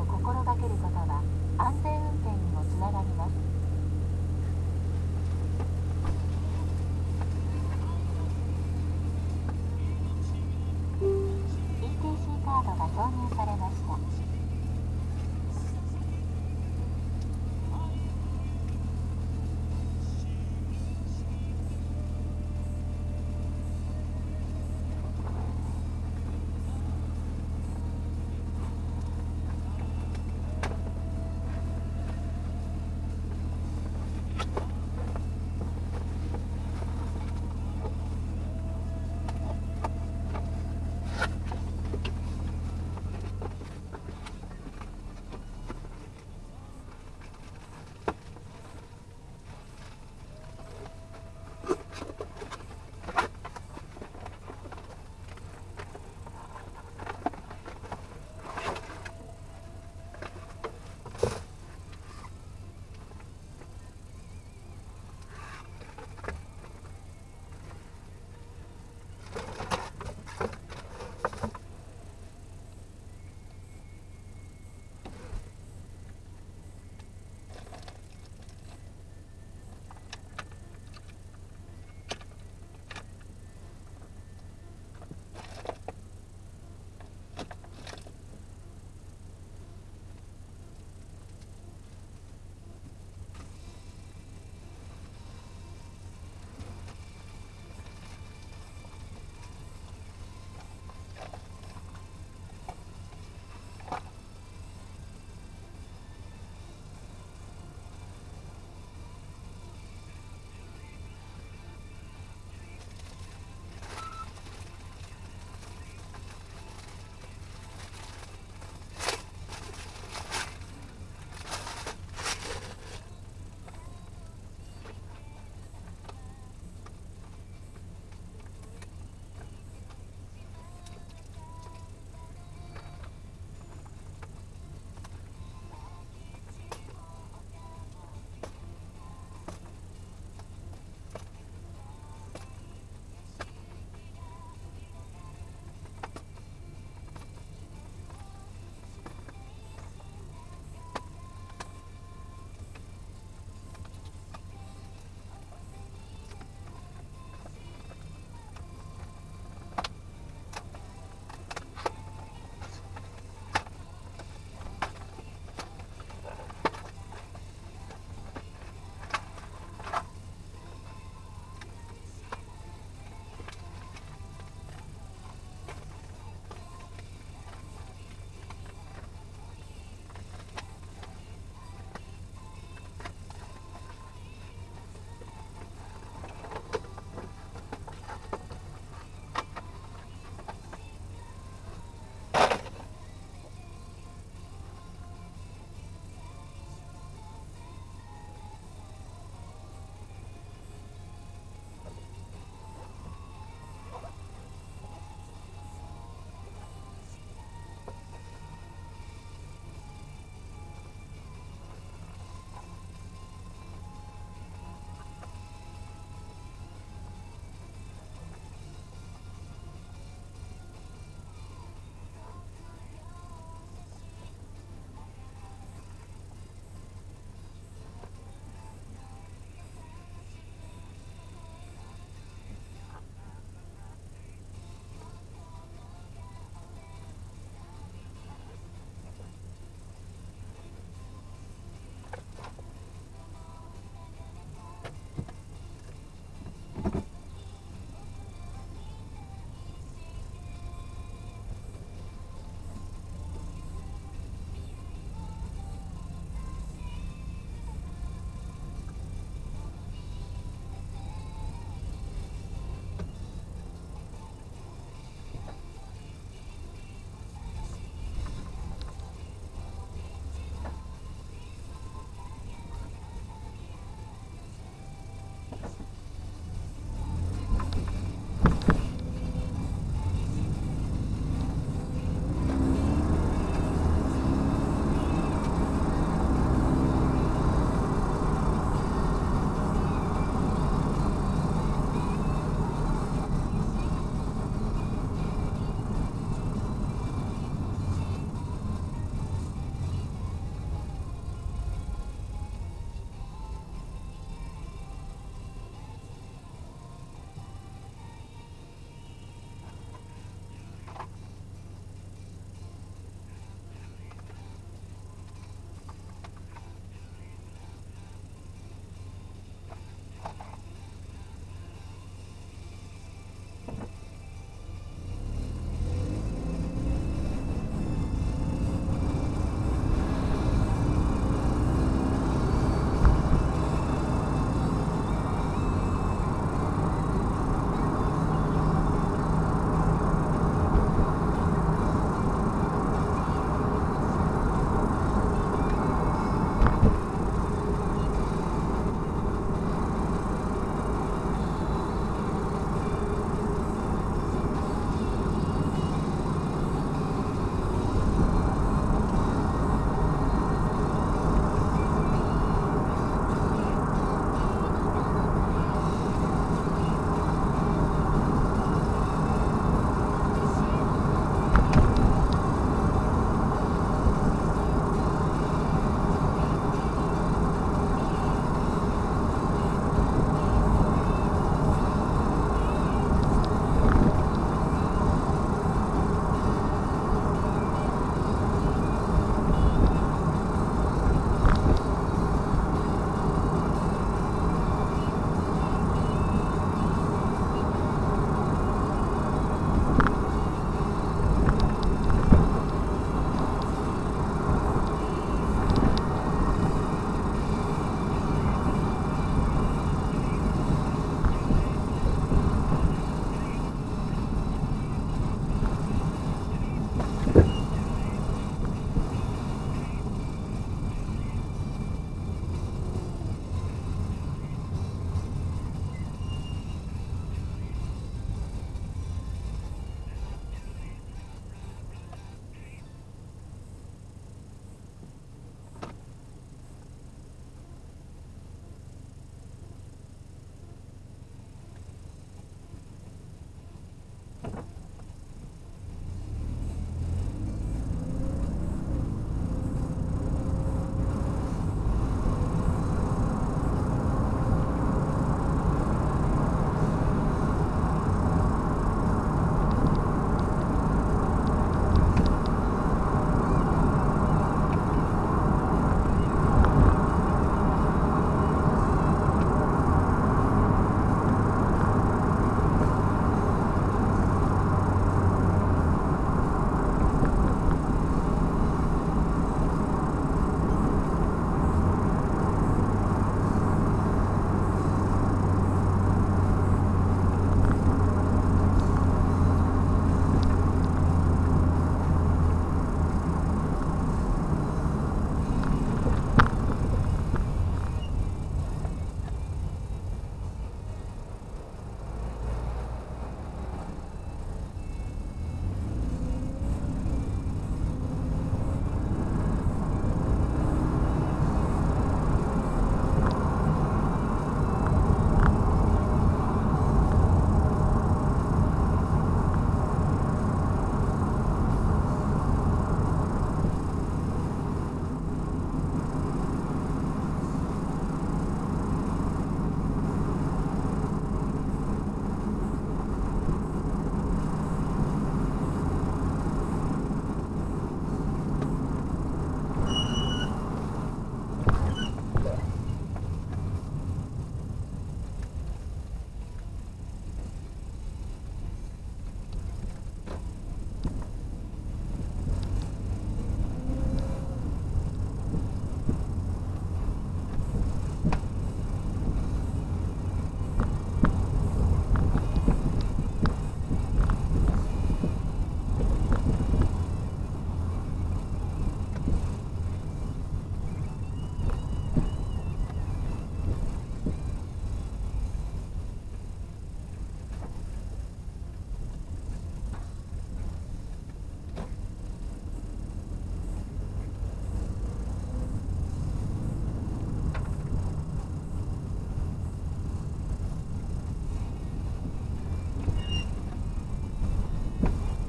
を心がけることは安全運転にもつながります。